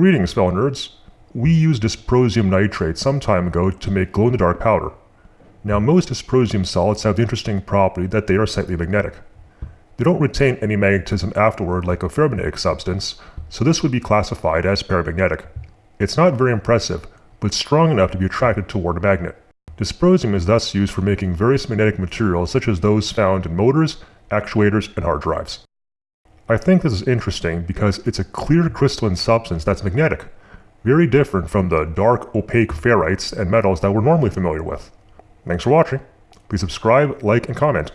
Greetings, fellow nerds. We used dysprosium nitrate some time ago to make glow-in-the-dark powder. Now most dysprosium solids have the interesting property that they are slightly magnetic. They don't retain any magnetism afterward like a ferromagnetic substance, so this would be classified as paramagnetic. It's not very impressive, but strong enough to be attracted toward a magnet. Dysprosium is thus used for making various magnetic materials such as those found in motors, actuators, and hard drives. I think this is interesting because it's a clear crystalline substance that's magnetic, very different from the dark opaque ferrites and metals that we're normally familiar with. Thanks for watching. Please subscribe, like, and comment.